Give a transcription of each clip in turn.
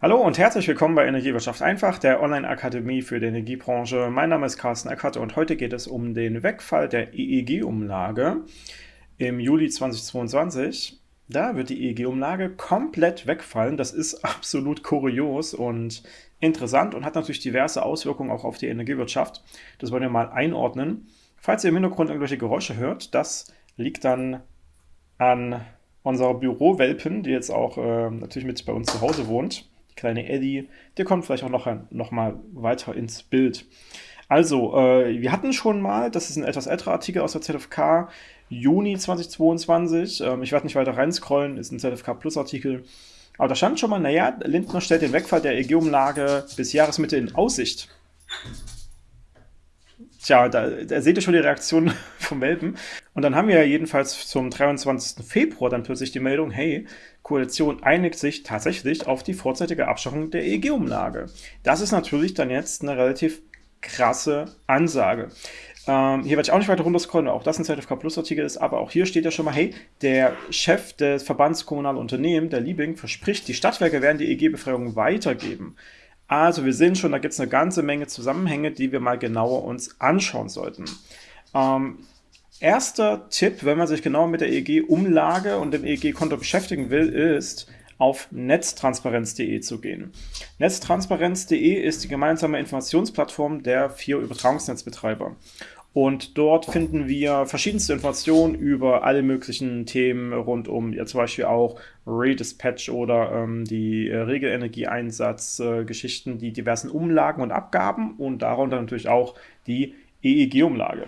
Hallo und herzlich willkommen bei Energiewirtschaft einfach, der Online-Akademie für die Energiebranche. Mein Name ist Carsten Eckert und heute geht es um den Wegfall der EEG-Umlage im Juli 2022. Da wird die EEG-Umlage komplett wegfallen. Das ist absolut kurios und interessant und hat natürlich diverse Auswirkungen auch auf die Energiewirtschaft. Das wollen wir mal einordnen. Falls ihr im Hintergrund irgendwelche Geräusche hört, das liegt dann an unserer Bürowelpen, die jetzt auch äh, natürlich mit bei uns zu Hause wohnt kleine Eddie, der kommt vielleicht auch noch, noch mal weiter ins Bild. Also, äh, wir hatten schon mal, das ist ein etwas älterer Artikel aus der ZFK, Juni 2022. Ähm, ich werde nicht weiter reinscrollen, ist ein ZFK Plus Artikel. Aber da stand schon mal, naja, Lindner stellt den Wegfall der EG-Umlage bis Jahresmitte in Aussicht. Tja, da, da seht ihr schon die Reaktion vom Welpen. Und dann haben wir jedenfalls zum 23. Februar dann plötzlich die Meldung, hey, Koalition einigt sich tatsächlich auf die vorzeitige Abschaffung der EEG-Umlage. Das ist natürlich dann jetzt eine relativ krasse Ansage. Ähm, hier werde ich auch nicht weiter runterscrollen, auch das ein ZFK Plus Artikel ist, aber auch hier steht ja schon mal, hey, der Chef des Verbands Kommunaler Unternehmen, der Liebing, verspricht, die Stadtwerke werden die EEG-Befreiung weitergeben. Also wir sehen schon, da gibt es eine ganze Menge Zusammenhänge, die wir mal genauer uns anschauen sollten. Ähm, erster Tipp, wenn man sich genauer mit der EEG-Umlage und dem EEG-Konto beschäftigen will, ist, auf netztransparenz.de zu gehen. Netztransparenz.de ist die gemeinsame Informationsplattform der vier Übertragungsnetzbetreiber. Und dort finden wir verschiedenste Informationen über alle möglichen Themen rund um ja, zum Beispiel auch Redispatch oder ähm, die äh, Regelenergieeinsatz-Geschichten, äh, die diversen Umlagen und Abgaben und darunter natürlich auch die EEG-Umlage.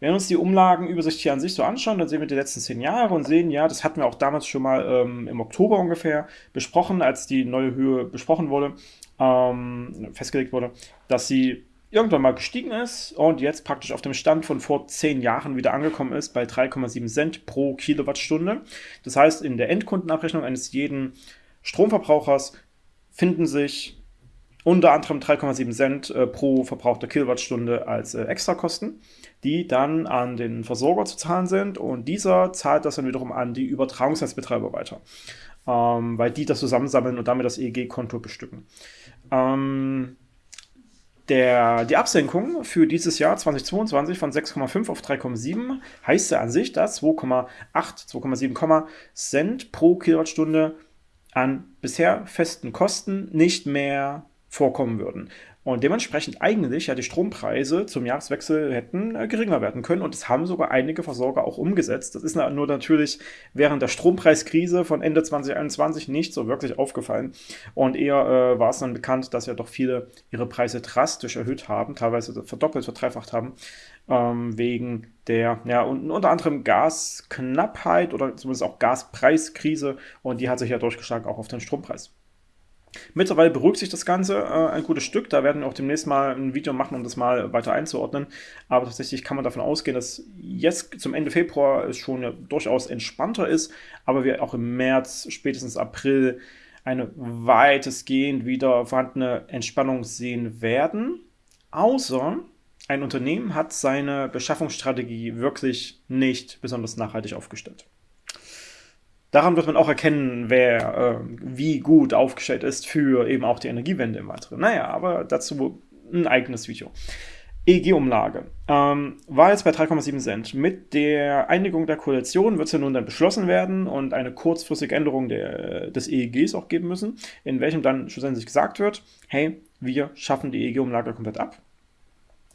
Wenn wir uns die Umlagenübersicht hier an sich so anschauen, dann sehen wir die letzten zehn Jahre und sehen, ja, das hatten wir auch damals schon mal ähm, im Oktober ungefähr besprochen, als die neue Höhe besprochen wurde, ähm, festgelegt wurde, dass sie irgendwann mal gestiegen ist und jetzt praktisch auf dem Stand von vor zehn Jahren wieder angekommen ist bei 3,7 Cent pro Kilowattstunde. Das heißt, in der Endkundenabrechnung eines jeden Stromverbrauchers finden sich unter anderem 3,7 Cent äh, pro verbrauchter Kilowattstunde als äh, Extrakosten, die dann an den Versorger zu zahlen sind und dieser zahlt das dann wiederum an die Übertragungsnetzbetreiber weiter, ähm, weil die das zusammensammeln und damit das EEG-Konto bestücken. Ähm, der, die Absenkung für dieses Jahr 2022 von 6,5 auf 3,7 heißt ja an sich, dass 2,8, 2,7 Cent pro Kilowattstunde an bisher festen Kosten nicht mehr vorkommen würden. Und dementsprechend eigentlich ja die Strompreise zum Jahreswechsel hätten äh, geringer werden können. Und das haben sogar einige Versorger auch umgesetzt. Das ist nur natürlich während der Strompreiskrise von Ende 2021 nicht so wirklich aufgefallen. Und eher äh, war es dann bekannt, dass ja doch viele ihre Preise drastisch erhöht haben, teilweise verdoppelt, verdreifacht haben, ähm, wegen der, ja, und, unter anderem Gasknappheit oder zumindest auch Gaspreiskrise. Und die hat sich ja durchgeschlagen auch auf den Strompreis. Mittlerweile beruhigt sich das Ganze äh, ein gutes Stück. Da werden wir auch demnächst mal ein Video machen, um das mal weiter einzuordnen. Aber tatsächlich kann man davon ausgehen, dass jetzt zum Ende Februar es schon durchaus entspannter ist, aber wir auch im März, spätestens April eine weitestgehend wieder vorhandene Entspannung sehen werden. Außer ein Unternehmen hat seine Beschaffungsstrategie wirklich nicht besonders nachhaltig aufgestellt. Daran wird man auch erkennen, wer äh, wie gut aufgestellt ist für eben auch die Energiewende im Weiteren. Naja, aber dazu ein eigenes Video. EEG-Umlage ähm, war jetzt bei 3,7 Cent. Mit der Einigung der Koalition wird es ja nun dann beschlossen werden und eine kurzfristige Änderung der, des EEGs auch geben müssen, in welchem dann schlussendlich gesagt wird, hey, wir schaffen die EEG-Umlage komplett ab.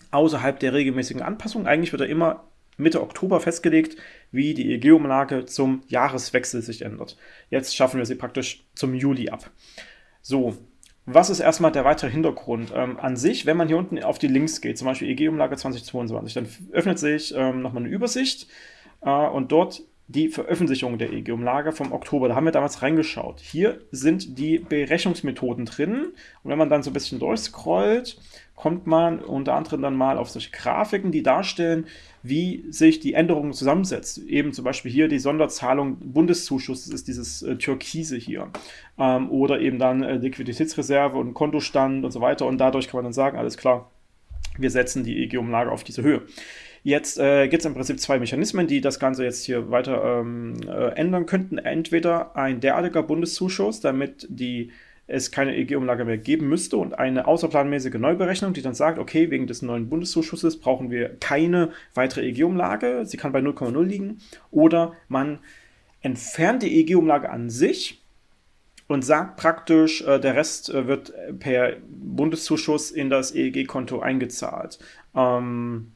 Außerhalb der regelmäßigen Anpassung, eigentlich wird er immer Mitte Oktober festgelegt, wie die EEG-Umlage zum Jahreswechsel sich ändert. Jetzt schaffen wir sie praktisch zum Juli ab. So, was ist erstmal der weitere Hintergrund? Ähm, an sich, wenn man hier unten auf die Links geht, zum Beispiel EEG-Umlage 2022, dann öffnet sich ähm, nochmal eine Übersicht äh, und dort die Veröffentlichung der EEG-Umlage vom Oktober. Da haben wir damals reingeschaut. Hier sind die Berechnungsmethoden drin. Und wenn man dann so ein bisschen durchscrollt, kommt man unter anderem dann mal auf solche Grafiken, die darstellen, wie sich die Änderung zusammensetzt. Eben zum Beispiel hier die Sonderzahlung Bundeszuschuss, das ist dieses äh, Türkise hier. Ähm, oder eben dann äh, Liquiditätsreserve und Kontostand und so weiter. Und dadurch kann man dann sagen, alles klar, wir setzen die EG-Umlage auf diese Höhe. Jetzt äh, gibt es im Prinzip zwei Mechanismen, die das Ganze jetzt hier weiter ähm, äh, ändern könnten. Entweder ein derartiger Bundeszuschuss, damit die es keine EEG-Umlage mehr geben müsste und eine außerplanmäßige Neuberechnung, die dann sagt, okay, wegen des neuen Bundeszuschusses brauchen wir keine weitere EEG-Umlage, sie kann bei 0,0 liegen, oder man entfernt die EEG-Umlage an sich und sagt praktisch, äh, der Rest äh, wird per Bundeszuschuss in das EEG-Konto eingezahlt. Ähm,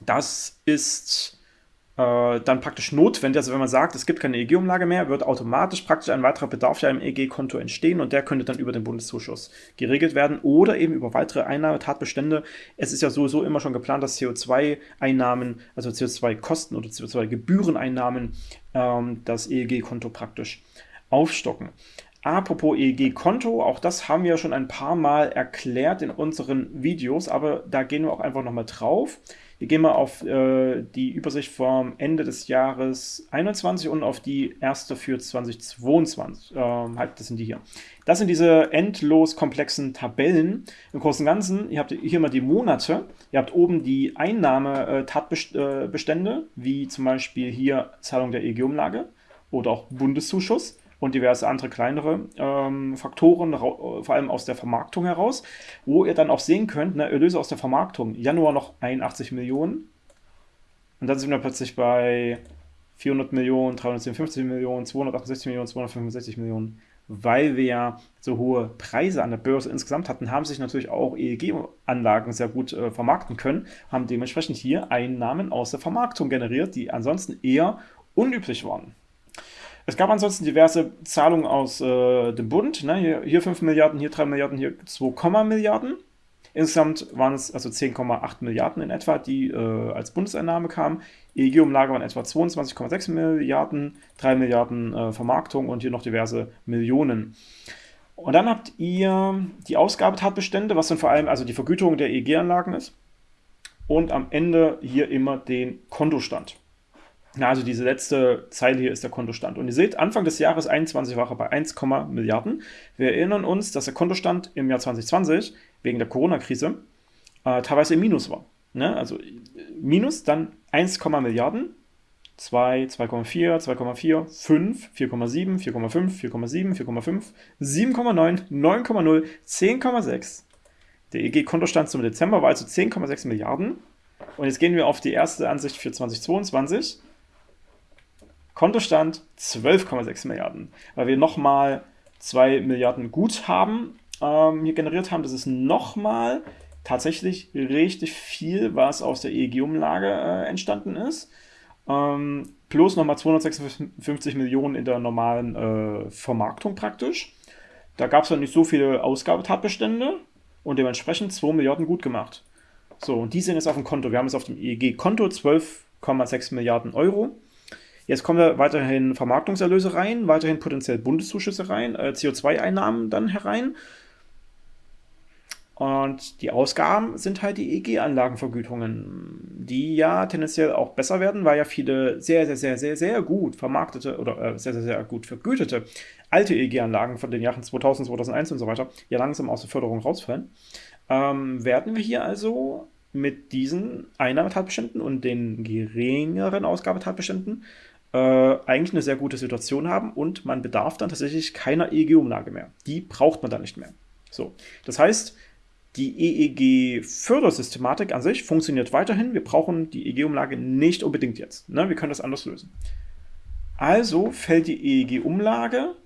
das ist äh, dann praktisch notwendig. Also wenn man sagt, es gibt keine EEG-Umlage mehr, wird automatisch praktisch ein weiterer Bedarf ja im EEG-Konto entstehen und der könnte dann über den Bundeszuschuss geregelt werden oder eben über weitere Einnahmetatbestände. Es ist ja sowieso immer schon geplant, dass CO2-Einnahmen, also CO2-Kosten oder CO2-Gebühreneinnahmen ähm, das EEG-Konto praktisch aufstocken. Apropos EEG-Konto, auch das haben wir schon ein paar Mal erklärt in unseren Videos, aber da gehen wir auch einfach nochmal drauf. Wir gehen mal auf äh, die Übersicht vom Ende des Jahres 21 und auf die erste für 2022. Ähm, halt, das sind die hier. Das sind diese endlos komplexen Tabellen. Im Großen und Ganzen, ihr habt hier mal die Monate. Ihr habt oben die Einnahmetatbestände, äh, wie zum Beispiel hier Zahlung der EG-Umlage oder auch Bundeszuschuss und diverse andere kleinere ähm, Faktoren, vor allem aus der Vermarktung heraus, wo ihr dann auch sehen könnt, ne, Erlöse aus der Vermarktung, Januar noch 81 Millionen und dann sind wir plötzlich bei 400 Millionen, 357 Millionen, 268 Millionen, 265 Millionen. Weil wir ja so hohe Preise an der Börse insgesamt hatten, haben sich natürlich auch EEG-Anlagen sehr gut äh, vermarkten können, haben dementsprechend hier Einnahmen aus der Vermarktung generiert, die ansonsten eher unüblich waren. Es gab ansonsten diverse Zahlungen aus äh, dem Bund. Ne? Hier, hier 5 Milliarden, hier 3 Milliarden, hier 2, Milliarden. Insgesamt waren es also 10,8 Milliarden in etwa, die äh, als Bundeseinnahme kamen. EEG-Umlage waren etwa 22,6 Milliarden, 3 Milliarden äh, Vermarktung und hier noch diverse Millionen. Und dann habt ihr die Ausgabetatbestände, was dann vor allem also die Vergütung der EEG-Anlagen ist. Und am Ende hier immer den Kontostand. Ja, also diese letzte Zeile hier ist der Kontostand. Und ihr seht, Anfang des Jahres 21 war er bei 1, Milliarden. Wir erinnern uns, dass der Kontostand im Jahr 2020 wegen der Corona-Krise äh, teilweise im Minus war. Ne? Also Minus, dann 1, Milliarden, 2, 2,4, 2,4, 5, 4,7, 4,5, 4,7, 4,5, 7,9, 9,0, 10,6. Der EG-Kontostand zum Dezember war also 10,6 Milliarden. Und jetzt gehen wir auf die erste Ansicht für 2022. Kontostand 12,6 Milliarden, weil wir nochmal 2 Milliarden Guthaben ähm, hier generiert haben. Das ist nochmal tatsächlich richtig viel, was aus der EEG-Umlage äh, entstanden ist. Ähm, plus nochmal 256 Millionen in der normalen äh, Vermarktung praktisch. Da gab es dann nicht so viele Ausgabetatbestände und dementsprechend 2 Milliarden gut gemacht. So, und die sind jetzt auf dem Konto. Wir haben jetzt auf dem EEG-Konto 12,6 Milliarden Euro. Jetzt kommen da weiterhin Vermarktungserlöse rein, weiterhin potenziell Bundeszuschüsse rein, äh, CO2-Einnahmen dann herein. Und die Ausgaben sind halt die EG-Anlagenvergütungen, die ja tendenziell auch besser werden, weil ja viele sehr, sehr, sehr, sehr, sehr gut vermarktete oder äh, sehr, sehr, sehr gut vergütete alte EG-Anlagen von den Jahren 2000, 2001 und so weiter ja langsam aus der Förderung rausfallen. Ähm, werden wir hier also mit diesen Einnahmetatbeständen und den geringeren Ausgabetatbeständen äh, eigentlich eine sehr gute Situation haben und man bedarf dann tatsächlich keiner EEG-Umlage mehr. Die braucht man dann nicht mehr. So, das heißt, die EEG-Fördersystematik an sich funktioniert weiterhin. Wir brauchen die EEG-Umlage nicht unbedingt jetzt. Ne? Wir können das anders lösen. Also fällt die EEG-Umlage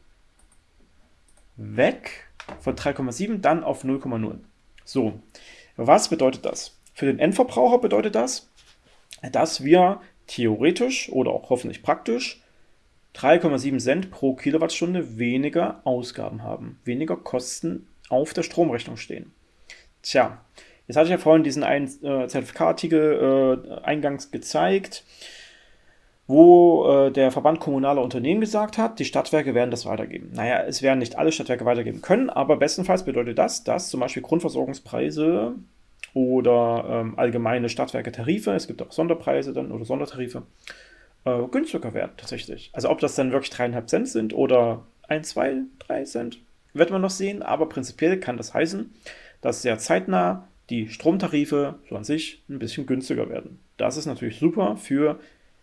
weg von 3,7 dann auf 0,0. So, was bedeutet das? Für den Endverbraucher bedeutet das, dass wir theoretisch oder auch hoffentlich praktisch 3,7 Cent pro Kilowattstunde weniger Ausgaben haben, weniger Kosten auf der Stromrechnung stehen. Tja, jetzt hatte ich ja vorhin diesen einen äh, Zertifikatartikel äh, eingangs gezeigt, wo äh, der Verband kommunaler Unternehmen gesagt hat, die Stadtwerke werden das weitergeben. Naja, es werden nicht alle Stadtwerke weitergeben können, aber bestenfalls bedeutet das, dass zum Beispiel Grundversorgungspreise oder ähm, allgemeine Stadtwerke-Tarife, es gibt auch Sonderpreise dann oder Sondertarife, äh, günstiger werden tatsächlich. Also ob das dann wirklich dreieinhalb Cent sind oder ein, zwei, drei Cent, wird man noch sehen, aber prinzipiell kann das heißen, dass sehr zeitnah die Stromtarife so an sich ein bisschen günstiger werden. Das ist natürlich super für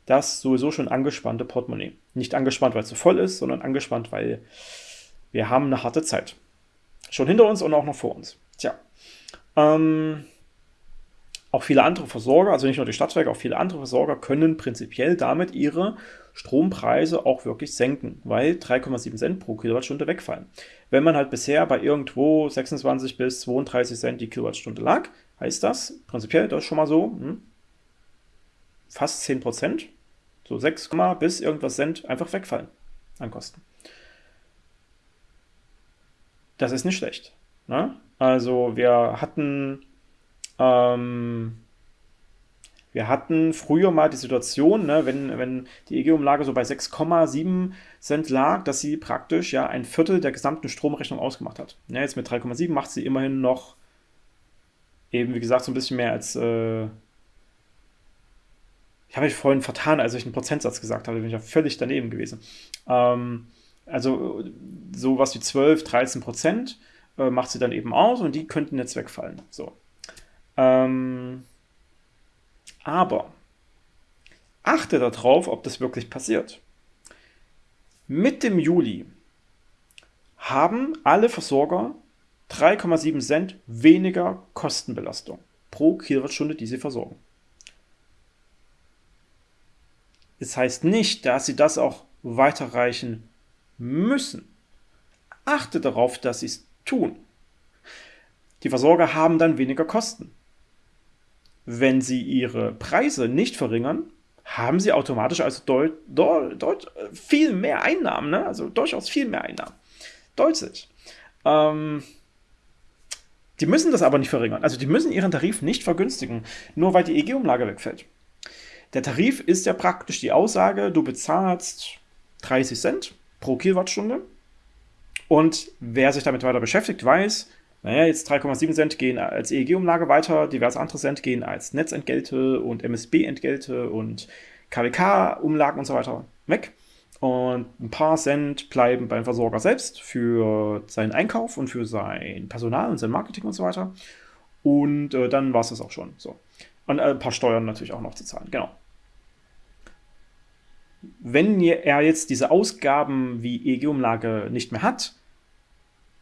das sowieso schon angespannte Portemonnaie. Nicht angespannt, weil es zu voll ist, sondern angespannt, weil wir haben eine harte Zeit. schon hinter uns und auch noch vor uns. Tja, ähm, auch viele andere Versorger, also nicht nur die Stadtwerke, auch viele andere Versorger können prinzipiell damit ihre Strompreise auch wirklich senken, weil 3,7 Cent pro Kilowattstunde wegfallen. Wenn man halt bisher bei irgendwo 26 bis 32 Cent die Kilowattstunde lag, heißt das prinzipiell, das ist schon mal so, hm, fast 10 Prozent, so 6, bis irgendwas Cent einfach wegfallen an Kosten. Das ist nicht schlecht. Ne? Also wir hatten ähm, wir hatten früher mal die Situation, ne, wenn, wenn die EG-Umlage so bei 6,7 Cent lag, dass sie praktisch ja ein Viertel der gesamten Stromrechnung ausgemacht hat. Ja, jetzt mit 3,7 macht sie immerhin noch eben, wie gesagt, so ein bisschen mehr als. Äh ich habe mich vorhin vertan, als ich einen Prozentsatz gesagt habe, bin ich ja völlig daneben gewesen. Ähm, also sowas wie 12, 13 Prozent äh, macht sie dann eben aus und die könnten jetzt wegfallen. So. Ähm, aber achte darauf, ob das wirklich passiert. Mit dem Juli haben alle Versorger 3,7 Cent weniger Kostenbelastung pro Kilowattstunde, die sie versorgen. Das heißt nicht, dass sie das auch weiterreichen müssen. Achte darauf, dass sie es tun. Die Versorger haben dann weniger Kosten wenn sie ihre Preise nicht verringern, haben sie automatisch also deut, deut, deut, viel mehr Einnahmen, ne? also durchaus viel mehr Einnahmen. Deutlich. Ähm, die müssen das aber nicht verringern. Also die müssen ihren Tarif nicht vergünstigen, nur weil die EG-Umlage wegfällt. Der Tarif ist ja praktisch die Aussage, du bezahlst 30 Cent pro Kilowattstunde. Und wer sich damit weiter beschäftigt, weiß, naja, jetzt 3,7 Cent gehen als EEG-Umlage weiter, diverse andere Cent gehen als Netzentgelte und MSB-Entgelte und KWK-Umlagen und so weiter weg. Und ein paar Cent bleiben beim Versorger selbst für seinen Einkauf und für sein Personal und sein Marketing und so weiter. Und äh, dann war es das auch schon. So. Und äh, ein paar Steuern natürlich auch noch zu zahlen. Genau. Wenn er jetzt diese Ausgaben wie EEG-Umlage nicht mehr hat,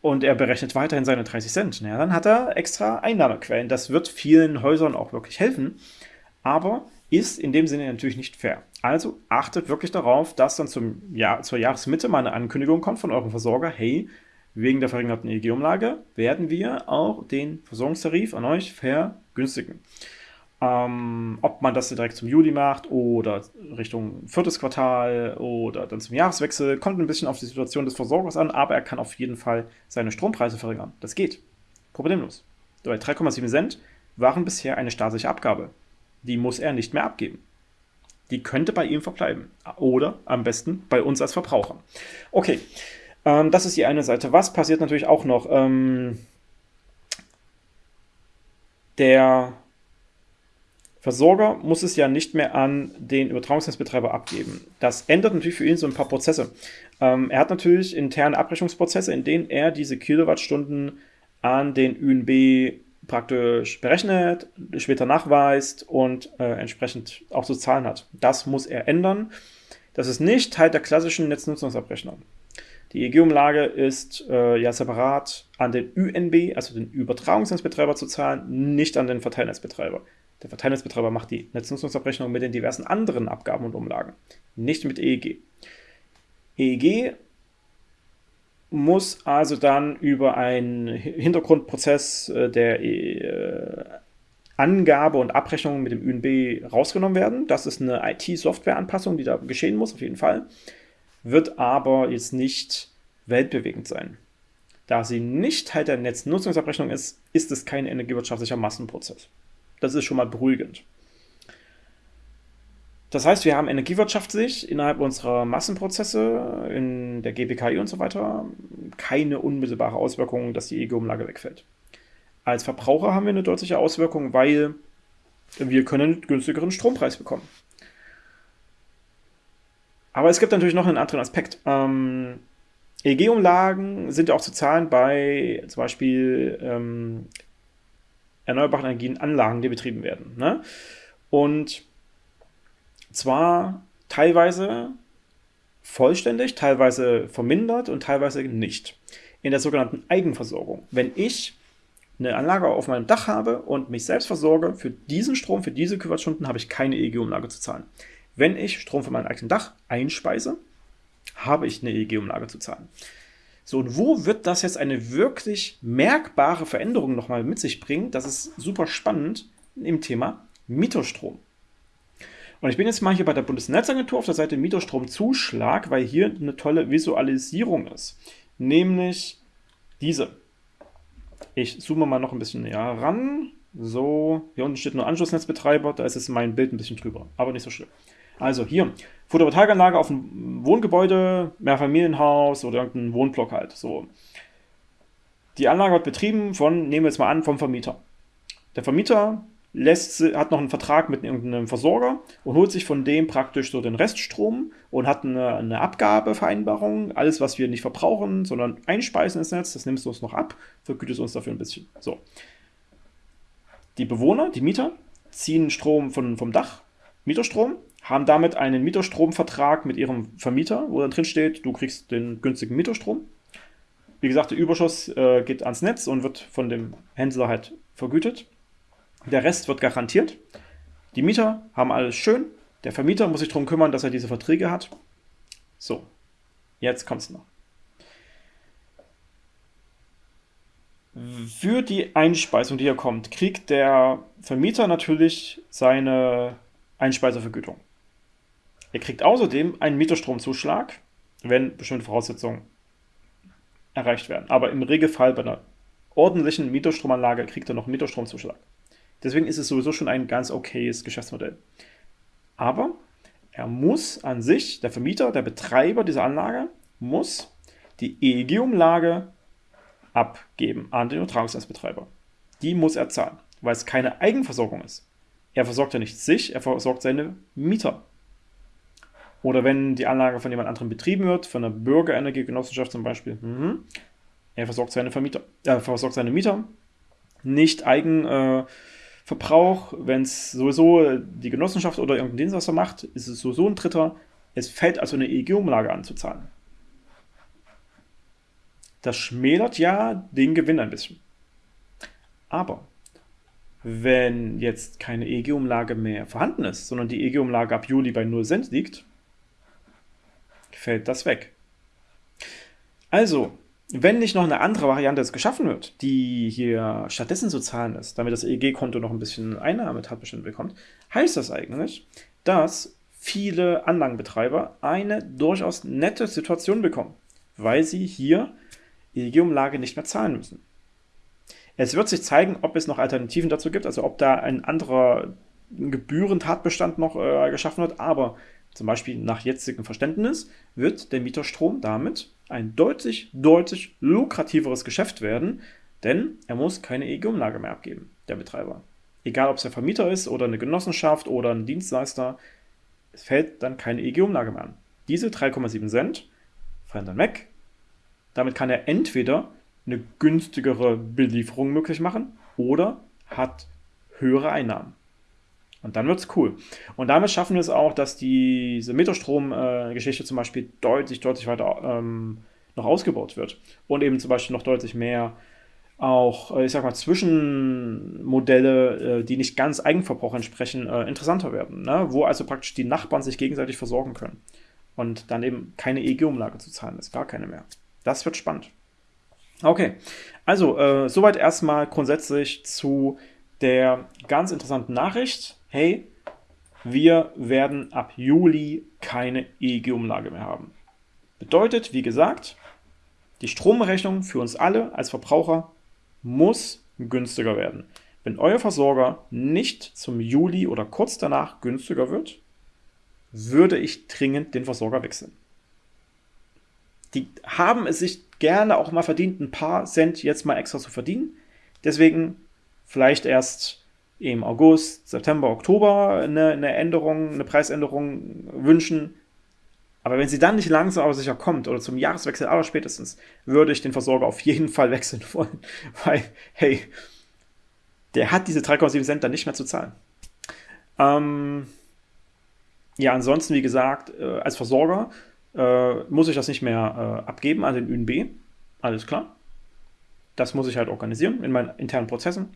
und er berechnet weiterhin seine 30 Cent. Ja, dann hat er extra Einnahmequellen. Das wird vielen Häusern auch wirklich helfen, aber ist in dem Sinne natürlich nicht fair. Also achtet wirklich darauf, dass dann zum Jahr, zur Jahresmitte mal eine Ankündigung kommt von eurem Versorger, hey, wegen der verringerten EEG-Umlage werden wir auch den Versorgungstarif an euch vergünstigen. Ähm, ob man das direkt zum Juli macht oder Richtung viertes Quartal oder dann zum Jahreswechsel, kommt ein bisschen auf die Situation des Versorgers an, aber er kann auf jeden Fall seine Strompreise verringern. Das geht. Problemlos. Bei 3,7 Cent waren bisher eine staatliche Abgabe. Die muss er nicht mehr abgeben. Die könnte bei ihm verbleiben. Oder am besten bei uns als Verbraucher. Okay, ähm, das ist die eine Seite. Was passiert natürlich auch noch? Ähm, der Versorger muss es ja nicht mehr an den Übertragungsnetzbetreiber abgeben. Das ändert natürlich für ihn so ein paar Prozesse. Ähm, er hat natürlich interne Abrechnungsprozesse, in denen er diese Kilowattstunden an den ÜNB praktisch berechnet, später nachweist und äh, entsprechend auch zu zahlen hat. Das muss er ändern. Das ist nicht Teil der klassischen Netznutzungsabrechnung. Die EG-Umlage ist äh, ja separat an den ÜNB, also den Übertragungsnetzbetreiber, zu zahlen, nicht an den Verteilnetzbetreiber. Der Verteilnetzbetreiber macht die Netznutzungsabrechnung mit den diversen anderen Abgaben und Umlagen, nicht mit EEG. EEG muss also dann über einen Hintergrundprozess äh, der äh, Angabe und Abrechnung mit dem ÜNB rausgenommen werden. Das ist eine IT-Software-Anpassung, die da geschehen muss, auf jeden Fall. Wird aber jetzt nicht weltbewegend sein. Da sie nicht Teil der Netznutzungsabrechnung ist, ist es kein energiewirtschaftlicher Massenprozess. Das ist schon mal beruhigend. Das heißt, wir haben energiewirtschaftlich innerhalb unserer Massenprozesse in der GPKI und so weiter keine unmittelbare Auswirkung, dass die EG-Umlage wegfällt. Als Verbraucher haben wir eine deutliche Auswirkung, weil wir können günstigeren Strompreis bekommen. Aber es gibt natürlich noch einen anderen Aspekt. Ähm, EG-Umlagen sind auch zu zahlen bei zum Beispiel ähm, erneuerbaren Energienanlagen, die betrieben werden. Ne? Und zwar teilweise vollständig, teilweise vermindert und teilweise nicht. in der sogenannten Eigenversorgung. Wenn ich eine Anlage auf meinem Dach habe und mich selbst versorge, für diesen Strom, für diese Kilowattstunden habe ich keine EEG-Umlage zu zahlen. Wenn ich Strom von meinem eigenen Dach einspeise, habe ich eine EEG-Umlage zu zahlen. So, und wo wird das jetzt eine wirklich merkbare Veränderung nochmal mit sich bringen? Das ist super spannend im Thema Mieterstrom. Und ich bin jetzt mal hier bei der Bundesnetzagentur auf der Seite Mieterstromzuschlag, weil hier eine tolle Visualisierung ist. Nämlich diese. Ich zoome mal noch ein bisschen näher ran. So, hier unten steht nur Anschlussnetzbetreiber, da ist jetzt mein Bild ein bisschen drüber, aber nicht so schlimm. Also hier, Photovoltaikanlage auf ein Wohngebäude, Mehrfamilienhaus oder irgendein Wohnblock halt. So. Die Anlage wird betrieben von, nehmen wir jetzt mal an, vom Vermieter. Der Vermieter lässt, hat noch einen Vertrag mit irgendeinem Versorger und holt sich von dem praktisch so den Reststrom und hat eine, eine Abgabevereinbarung. Alles, was wir nicht verbrauchen, sondern einspeisen ins Netz, das nimmst du uns noch ab, vergütest uns dafür ein bisschen. So. Die Bewohner, die Mieter, ziehen Strom von, vom Dach, Mieterstrom, haben damit einen Mieterstromvertrag mit ihrem Vermieter, wo dann drin steht, du kriegst den günstigen Mieterstrom. Wie gesagt, der Überschuss äh, geht ans Netz und wird von dem Händler halt vergütet. Der Rest wird garantiert. Die Mieter haben alles schön. Der Vermieter muss sich darum kümmern, dass er diese Verträge hat. So, jetzt kommt es noch. Für die Einspeisung, die hier kommt, kriegt der Vermieter natürlich seine Einspeisevergütung. Er kriegt außerdem einen Mieterstromzuschlag, wenn bestimmte Voraussetzungen erreicht werden. Aber im Regelfall bei einer ordentlichen Mieterstromanlage kriegt er noch einen Mieterstromzuschlag. Deswegen ist es sowieso schon ein ganz okayes Geschäftsmodell. Aber er muss an sich, der Vermieter, der Betreiber dieser Anlage, muss die EEG-Umlage abgeben an den Übertragungsnetzbetreiber. Die muss er zahlen, weil es keine Eigenversorgung ist. Er versorgt ja nicht sich, er versorgt seine Mieter. Oder wenn die Anlage von jemand anderem betrieben wird, von einer Bürgerenergiegenossenschaft zum Beispiel, mhm, er versorgt seine Vermieter, er versorgt seine Mieter, nicht eigen äh, wenn es sowieso die Genossenschaft oder irgendein Dienstleister macht, ist es sowieso ein Dritter. Es fällt also eine EEG-Umlage anzuzahlen. Das schmälert ja den Gewinn ein bisschen. Aber wenn jetzt keine EEG-Umlage mehr vorhanden ist, sondern die EEG-Umlage ab Juli bei 0 Cent liegt, fällt das weg. Also, wenn nicht noch eine andere Variante jetzt geschaffen wird, die hier stattdessen zu zahlen ist, damit das EEG-Konto noch ein bisschen Einnahmetatbestand bekommt, heißt das eigentlich, dass viele Anlagenbetreiber eine durchaus nette Situation bekommen, weil sie hier EEG-Umlage nicht mehr zahlen müssen. Es wird sich zeigen, ob es noch Alternativen dazu gibt, also ob da ein anderer Gebührentatbestand noch äh, geschaffen wird, aber zum Beispiel nach jetzigem Verständnis wird der Mieterstrom damit ein deutlich, deutlich lukrativeres Geschäft werden, denn er muss keine EEG-Umlage mehr abgeben, der Betreiber. Egal, ob es der Vermieter ist oder eine Genossenschaft oder ein Dienstleister, es fällt dann keine EEG-Umlage mehr an. Diese 3,7 Cent fallen dann weg. Damit kann er entweder eine günstigere Belieferung möglich machen oder hat höhere Einnahmen. Und dann wird es cool. Und damit schaffen wir es auch, dass diese Meterstrom-Geschichte zum Beispiel deutlich, deutlich weiter ähm, noch ausgebaut wird. Und eben zum Beispiel noch deutlich mehr auch, äh, ich sag mal, Zwischenmodelle, äh, die nicht ganz Eigenverbrauch entsprechen, äh, interessanter werden. Ne? Wo also praktisch die Nachbarn sich gegenseitig versorgen können. Und dann eben keine EEG-Umlage zu zahlen ist, gar keine mehr. Das wird spannend. Okay, also äh, soweit erstmal grundsätzlich zu der ganz interessanten Nachricht hey, wir werden ab Juli keine EEG-Umlage mehr haben. Bedeutet, wie gesagt, die Stromrechnung für uns alle als Verbraucher muss günstiger werden. Wenn euer Versorger nicht zum Juli oder kurz danach günstiger wird, würde ich dringend den Versorger wechseln. Die haben es sich gerne auch mal verdient, ein paar Cent jetzt mal extra zu verdienen. Deswegen vielleicht erst im August, September, Oktober eine, eine Änderung, eine Preisänderung wünschen. Aber wenn sie dann nicht langsam aber sicher kommt oder zum Jahreswechsel aller spätestens, würde ich den Versorger auf jeden Fall wechseln wollen. Weil, hey, der hat diese 3,7 Cent dann nicht mehr zu zahlen. Ähm, ja, ansonsten, wie gesagt, äh, als Versorger äh, muss ich das nicht mehr äh, abgeben an den ÜNB. alles klar. Das muss ich halt organisieren in meinen internen Prozessen.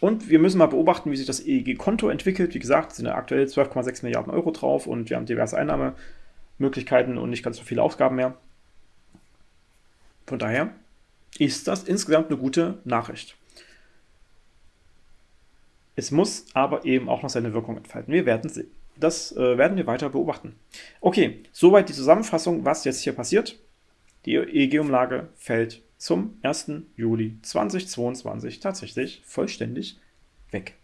Und wir müssen mal beobachten, wie sich das EEG-Konto entwickelt. Wie gesagt, sind aktuell 12,6 Milliarden Euro drauf und wir haben diverse Einnahmemöglichkeiten und nicht ganz so viele Ausgaben mehr. Von daher ist das insgesamt eine gute Nachricht. Es muss aber eben auch noch seine Wirkung entfalten. Wir werden sehen. Das äh, werden wir weiter beobachten. Okay, soweit die Zusammenfassung, was jetzt hier passiert. Die EEG-Umlage fällt zum 1. Juli 2022 tatsächlich vollständig weg.